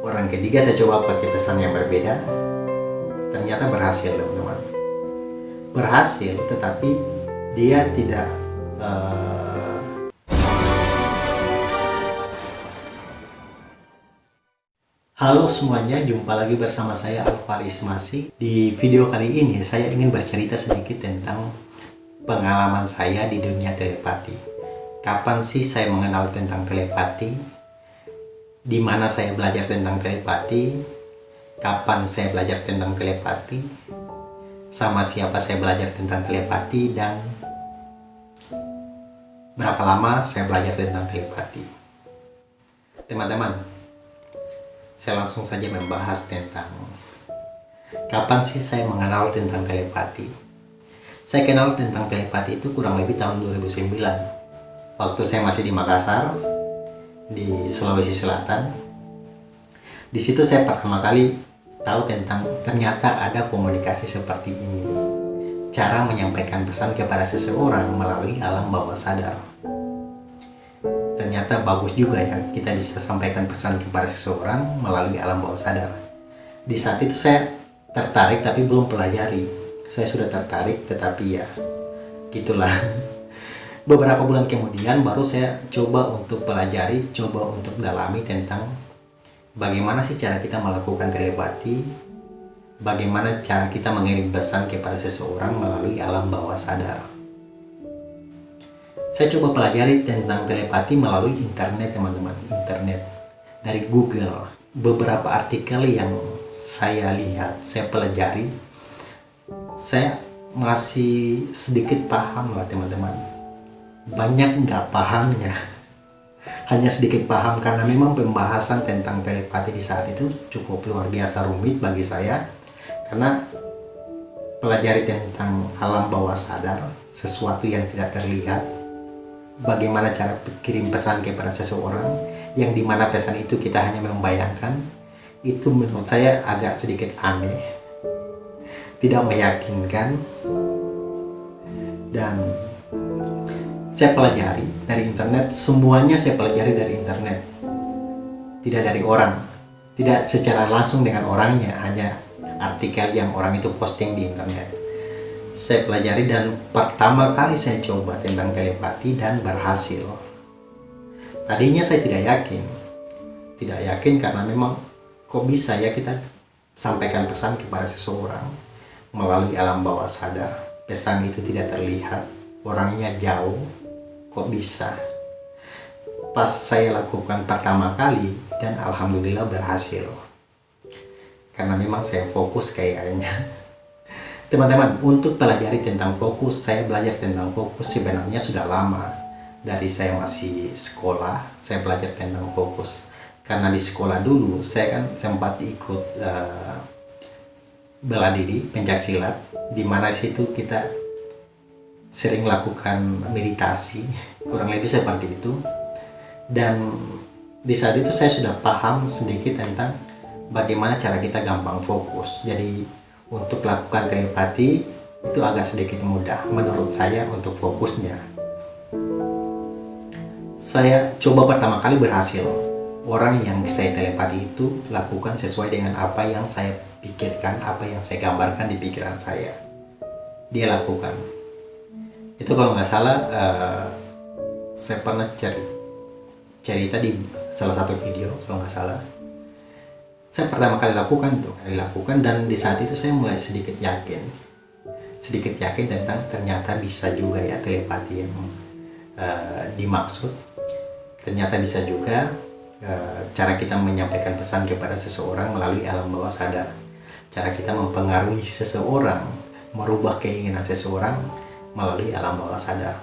orang ketiga saya coba pakai pesan yang berbeda ternyata berhasil teman-teman berhasil tetapi dia tidak uh, Halo semuanya, jumpa lagi bersama saya Alvaris Masih. Di video kali ini saya ingin bercerita sedikit tentang pengalaman saya di dunia telepati. Kapan sih saya mengenal tentang telepati? Di mana saya belajar tentang telepati, kapan saya belajar tentang telepati, sama siapa saya belajar tentang telepati, dan berapa lama saya belajar tentang telepati. Teman-teman, saya langsung saja membahas tentang kapan sih saya mengenal tentang telepati. Saya kenal tentang telepati itu kurang lebih tahun 2009. Waktu saya masih di Makassar, di Sulawesi Selatan. Di situ saya pertama kali tahu tentang ternyata ada komunikasi seperti ini. Cara menyampaikan pesan kepada seseorang melalui alam bawah sadar. Ternyata bagus juga ya kita bisa sampaikan pesan kepada seseorang melalui alam bawah sadar. Di saat itu saya tertarik tapi belum pelajari. Saya sudah tertarik tetapi ya gitulah beberapa bulan kemudian baru saya coba untuk pelajari, coba untuk dalami tentang bagaimana sih cara kita melakukan telepati, bagaimana cara kita mengirim pesan kepada seseorang melalui alam bawah sadar. Saya coba pelajari tentang telepati melalui internet teman-teman, internet dari Google. Beberapa artikel yang saya lihat, saya pelajari, saya masih sedikit paham lah teman-teman banyak nggak pahamnya. Hanya sedikit paham karena memang pembahasan tentang telepati di saat itu cukup luar biasa rumit bagi saya. Karena pelajari tentang alam bawah sadar sesuatu yang tidak terlihat bagaimana cara kirim pesan kepada seseorang yang di mana pesan itu kita hanya membayangkan itu menurut saya agak sedikit aneh. Tidak meyakinkan. Dan saya pelajari dari internet, semuanya saya pelajari dari internet. Tidak dari orang, tidak secara langsung dengan orangnya, hanya artikel yang orang itu posting di internet. Saya pelajari dan pertama kali saya coba tentang telepati dan berhasil. Tadinya saya tidak yakin, tidak yakin karena memang kok bisa ya kita sampaikan pesan kepada seseorang melalui alam bawah sadar. Pesan itu tidak terlihat, orangnya jauh, kok bisa? Pas saya lakukan pertama kali dan alhamdulillah berhasil. Karena memang saya fokus kayaknya. Teman-teman untuk pelajari tentang fokus saya belajar tentang fokus sebenarnya sudah lama. Dari saya masih sekolah saya belajar tentang fokus. Karena di sekolah dulu saya kan sempat ikut uh, bela diri pencak silat di mana situ kita sering lakukan meditasi kurang lebih seperti itu. Dan di saat itu saya sudah paham sedikit tentang bagaimana cara kita gampang fokus. Jadi untuk lakukan telepati itu agak sedikit mudah menurut saya untuk fokusnya. Saya coba pertama kali berhasil. Orang yang saya telepati itu lakukan sesuai dengan apa yang saya pikirkan apa yang saya gambarkan di pikiran saya. Dia lakukan itu kalau nggak salah uh, saya pernah cari cerita di salah satu video kalau nggak salah. Saya pertama kali lakukan itu dilakukan dan di saat itu saya mulai sedikit yakin sedikit yakin tentang ternyata bisa juga ya telepati yang uh, dimaksud. Ternyata bisa juga uh, cara kita menyampaikan pesan kepada seseorang melalui alam bawah sadar. Cara kita mempengaruhi seseorang merubah keinginan seseorang melalui alam bawah sadar.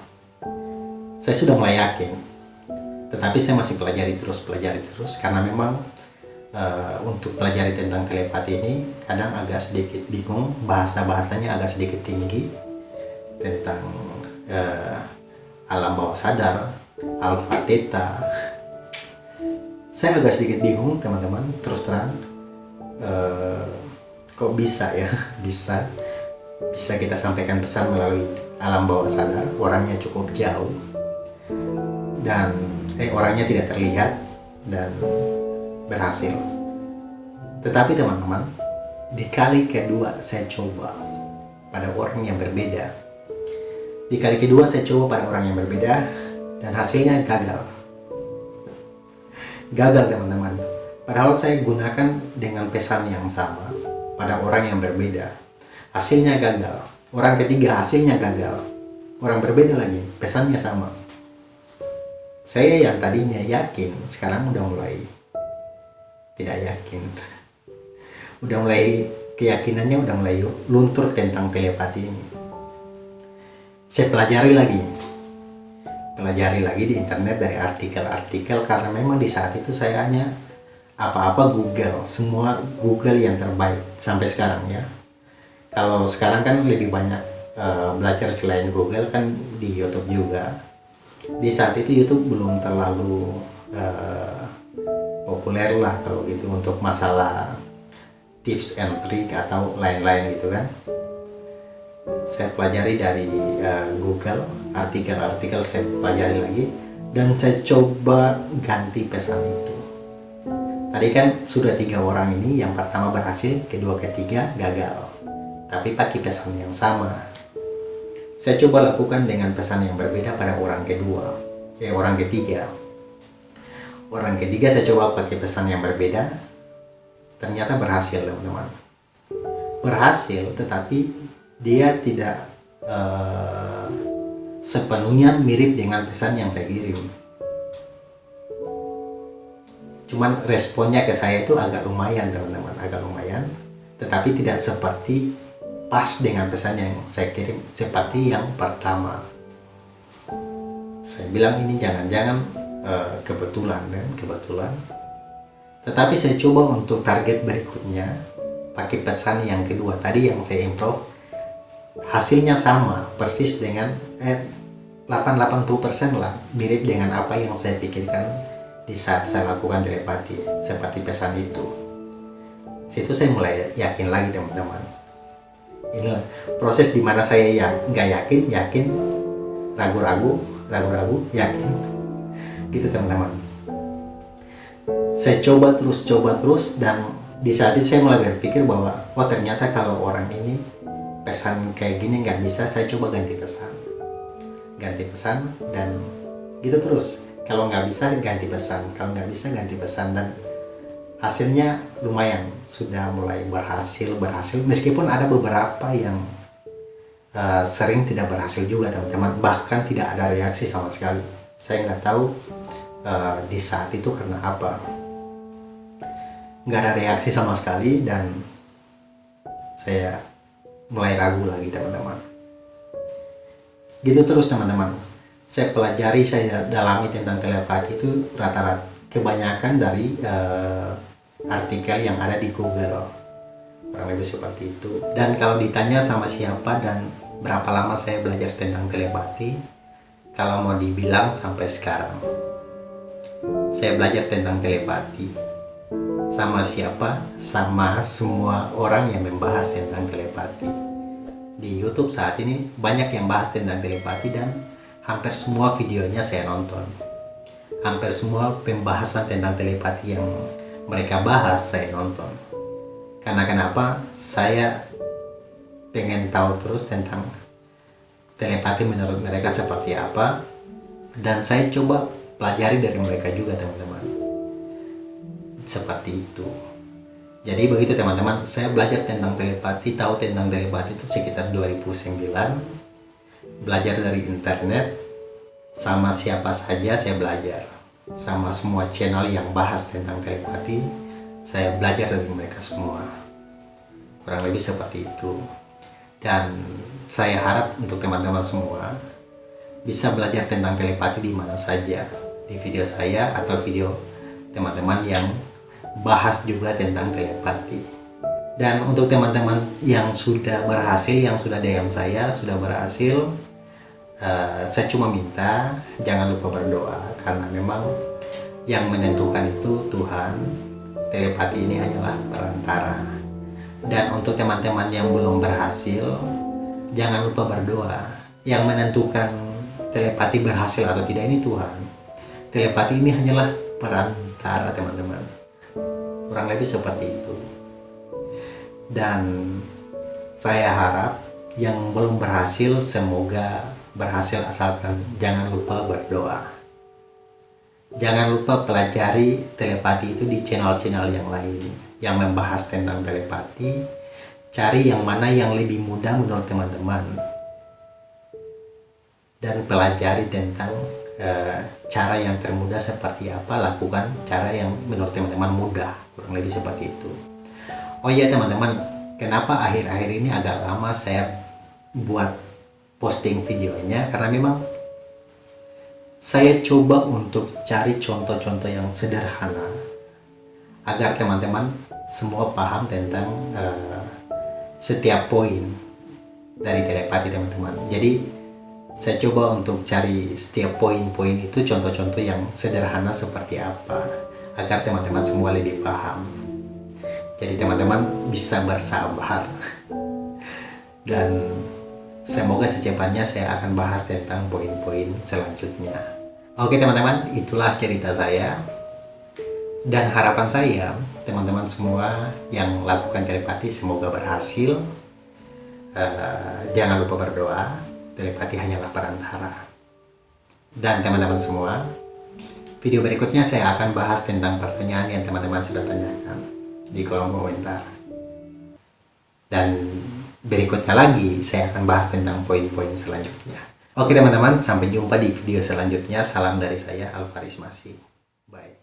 Saya sudah mulai yakin, tetapi saya masih pelajari terus, pelajari terus, karena memang uh, untuk pelajari tentang telepati ini kadang agak sedikit bingung, bahasa-bahasanya agak sedikit tinggi tentang uh, alam bawah sadar, alfa, theta. Saya agak sedikit bingung teman-teman, terus terang. Uh, kok bisa ya, bisa bisa kita sampaikan pesan melalui alam bawah sadar orangnya cukup jauh dan eh orangnya tidak terlihat dan berhasil. Tetapi teman-teman di kali kedua saya coba pada orang yang berbeda. Di kali kedua saya coba pada orang yang berbeda dan hasilnya gagal. Gagal teman-teman. Padahal saya gunakan dengan pesan yang sama pada orang yang berbeda. Hasilnya gagal orang ketiga hasilnya gagal. Orang berbeda lagi pesannya sama. Saya yang tadinya yakin sekarang udah mulai tidak yakin. Udah mulai keyakinannya udah mulai luntur tentang telepati ini. Saya pelajari lagi. Pelajari lagi di internet dari artikel-artikel karena memang di saat itu saya hanya apa-apa Google semua Google yang terbaik sampai sekarang ya kalau sekarang kan lebih banyak uh, belajar selain Google kan di YouTube juga. Di saat itu YouTube belum terlalu uh, populer lah kalau gitu untuk masalah tips and trick atau lain-lain gitu kan. Saya pelajari dari uh, Google artikel-artikel saya pelajari lagi dan saya coba ganti pesan itu. Tadi kan sudah tiga orang ini yang pertama berhasil kedua ketiga gagal tapi pakai pesan yang sama saya coba lakukan dengan pesan yang berbeda pada orang kedua, eh orang ketiga. Orang ketiga saya coba pakai pesan yang berbeda, ternyata berhasil teman-teman. Berhasil, tetapi dia tidak uh, sepenuhnya mirip dengan pesan yang saya kirim. Cuman responnya ke saya itu agak lumayan teman-teman, agak lumayan. Tetapi tidak seperti pas dengan pesan yang saya kirim seperti yang pertama. Saya bilang ini jangan-jangan uh, kebetulan kan? Kebetulan. Tetapi saya coba untuk target berikutnya pakai pesan yang kedua tadi yang saya improve hasilnya sama persis dengan eh 8-80% lah mirip dengan apa yang saya pikirkan di saat saya lakukan telepati seperti pesan itu. Situ saya mulai yakin lagi teman-teman inilah proses di mana saya ya nggak yakin yakin. Ragu-ragu ragu-ragu yakin. Gitu teman-teman. Saya coba terus coba terus dan di saat itu saya mulai berpikir bahwa oh ternyata kalau orang ini pesan kayak gini nggak bisa saya coba ganti pesan. Ganti pesan dan gitu terus. Kalau nggak bisa ganti pesan. Kalau nggak bisa ganti pesan. Dan hasilnya lumayan sudah mulai berhasil berhasil. Meskipun ada beberapa yang uh, sering tidak berhasil juga teman-teman. Bahkan tidak ada reaksi sama sekali. Saya nggak tahu uh, di saat itu karena apa. Nggak ada reaksi sama sekali dan saya mulai ragu lagi teman-teman. Gitu terus teman-teman. Saya pelajari saya dalami tentang telepati itu rata-rata kebanyakan dari uh, artikel yang ada di Google. Kurang lebih seperti itu. Dan kalau ditanya sama siapa dan berapa lama saya belajar tentang telepati kalau mau dibilang sampai sekarang saya belajar tentang telepati. Sama siapa? Sama semua orang yang membahas tentang telepati. Di YouTube saat ini banyak yang bahas tentang telepati dan hampir semua videonya saya nonton. Hampir semua pembahasan tentang telepati yang mereka bahas saya nonton. Karena kenapa? Saya pengen tahu terus tentang telepati menurut mereka seperti apa. Dan saya coba pelajari dari mereka juga teman-teman. Seperti itu. Jadi begitu teman-teman. Saya belajar tentang telepati tahu tentang telepati itu sekitar 2009 belajar dari internet. Sama siapa saja saya belajar sama semua channel yang bahas tentang telepati saya belajar dari mereka semua. Kurang lebih seperti itu. Dan saya harap untuk teman-teman semua bisa belajar tentang telepati di mana saja. Di video saya atau video teman-teman yang bahas juga tentang telepati dan untuk teman-teman yang sudah berhasil yang sudah DM saya sudah berhasil uh, saya cuma minta jangan lupa berdoa karena memang yang menentukan itu Tuhan telepati ini hanyalah perantara. Dan untuk teman-teman yang belum berhasil jangan lupa berdoa. Yang menentukan telepati berhasil atau tidak ini Tuhan. Telepati ini hanyalah perantara teman-teman. Kurang lebih seperti itu. Dan saya harap yang belum berhasil semoga berhasil. Asalkan jangan lupa berdoa jangan lupa pelajari telepati itu di channel-channel yang lain yang membahas tentang telepati. Cari yang mana yang lebih mudah menurut teman-teman. Dan pelajari tentang uh, cara yang termudah seperti apa lakukan cara yang menurut teman-teman mudah kurang lebih seperti itu. Oh iya teman-teman kenapa akhir-akhir ini agak lama saya buat posting videonya? Karena memang saya coba untuk cari contoh-contoh yang sederhana agar teman-teman semua paham tentang uh, setiap poin dari telepati teman-teman. Jadi saya coba untuk cari setiap poin-poin itu contoh-contoh yang sederhana seperti apa agar teman-teman semua lebih paham. Jadi teman-teman bisa bersabar. Dan semoga secepatnya saya akan bahas tentang poin-poin selanjutnya oke teman-teman itulah cerita saya dan harapan saya teman-teman semua yang lakukan telepati semoga berhasil uh, jangan lupa berdoa telepati hanyalah perantara. Dan teman-teman semua, video berikutnya saya akan bahas tentang pertanyaan yang teman-teman sudah tanyakan di kolom komentar. Dan berikutnya lagi saya akan bahas tentang poin-poin selanjutnya. Oke teman-teman, sampai jumpa di video selanjutnya. Salam dari saya, Alvaris Masih. Bye.